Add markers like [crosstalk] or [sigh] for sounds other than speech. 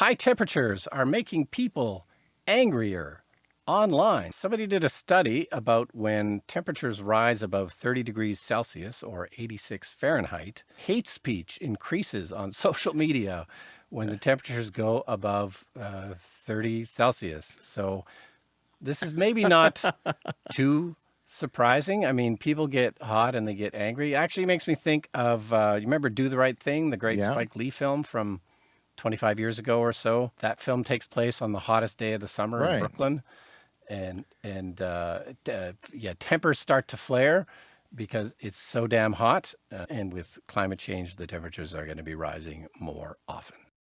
high temperatures are making people angrier online. Somebody did a study about when temperatures rise above 30 degrees Celsius or 86 Fahrenheit, hate speech increases on [laughs] social media when the temperatures go above uh, 30 Celsius. So this is maybe not [laughs] too surprising. I mean, people get hot and they get angry. It actually makes me think of, uh, you remember Do the Right Thing, the great Yeah. Spike Lee film from 25 years ago or so. That film takes place on the hottest day of the summer Right. in Brooklyn. And, and uh, uh, yeah, tempers start to flare because it's so damn hot. Uh, and with climate change, the temperatures are going to be rising more often.